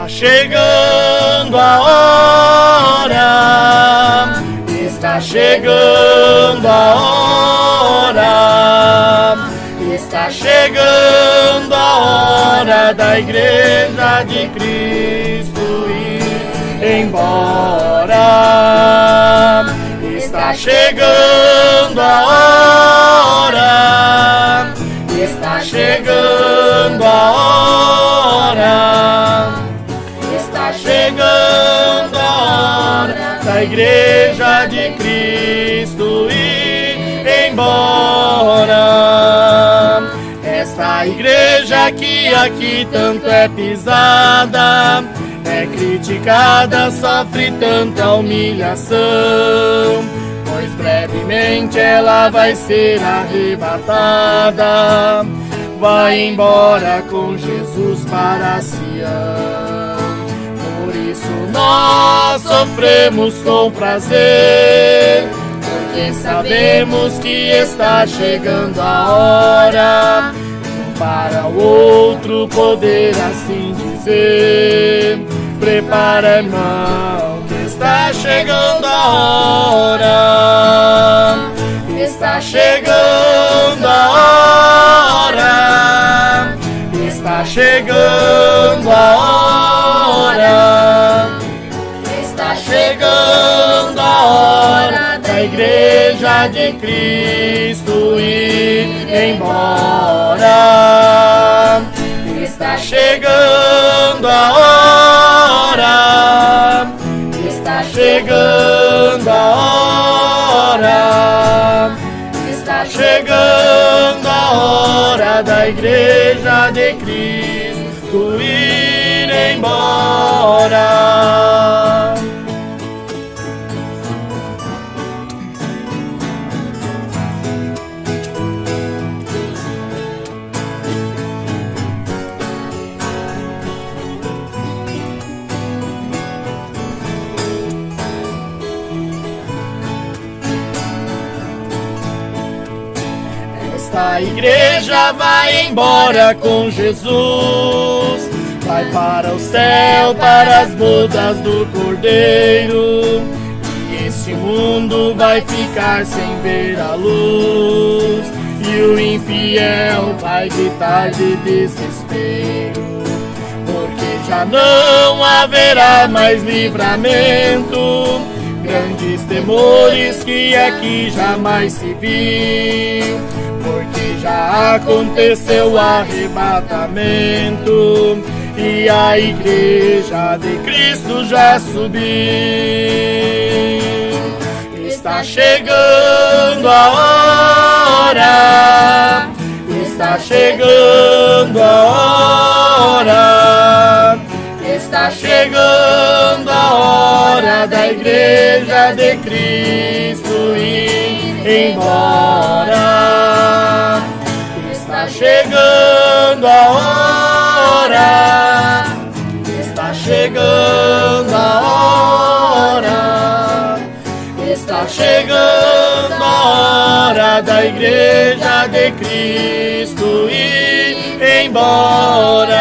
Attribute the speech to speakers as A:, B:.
A: Está chegando a hora, está chegando a hora, está chegando a hora da igreja de Cristo ir embora. Está chegando a hora, está chegando a da igreja de Cristo ir embora. Esta igreja que aqui tanto é pisada, é criticada, sofre tanta humilhação. Pois brevemente ela vai ser arrebatada, vai embora com Jesus para Sião. Por isso nós sofremos com prazer, porque sabemos que está chegando a hora para o outro poder assim dizer. Prepara, irmão, que está chegando a hora. Está chegando igreja de Cristo ir embora. Está chegando a hora. Está chegando a hora. Está chegando a hora da igreja de Cristo ir embora. Esta igreja vai embora com Jesus, vai para o céu, para as bodas do Cordeiro. E este mundo vai ficar sem ver a luz, e o infiel vai gritar de desespero, porque já não haverá mais livramento. Grandes temores que aqui jamais se viu, porque já aconteceu o arrebatamento e a igreja de Cristo já subiu. Está chegando a hora, está chegando a hora. Está chegando a hora da igreja de Cristo ir embora. Chegando a hora. Está chegando a hora. Está chegando a hora da igreja de Cristo ir embora.